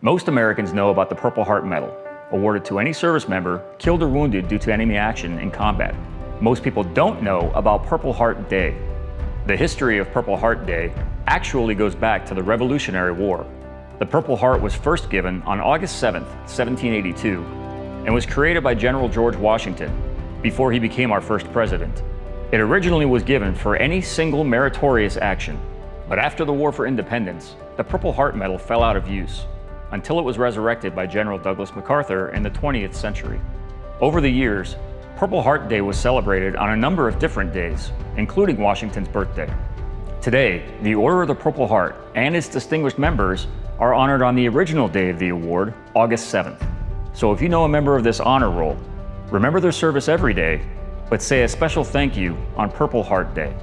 Most Americans know about the Purple Heart Medal, awarded to any service member killed or wounded due to enemy action in combat. Most people don't know about Purple Heart Day. The history of Purple Heart Day actually goes back to the Revolutionary War. The Purple Heart was first given on August 7, 1782, and was created by General George Washington before he became our first president. It originally was given for any single meritorious action, but after the War for Independence, the Purple Heart Medal fell out of use until it was resurrected by General Douglas MacArthur in the 20th century. Over the years, Purple Heart Day was celebrated on a number of different days, including Washington's birthday. Today, the Order of the Purple Heart and its distinguished members are honored on the original day of the award, August 7th. So if you know a member of this honor roll, remember their service every day, but say a special thank you on Purple Heart Day.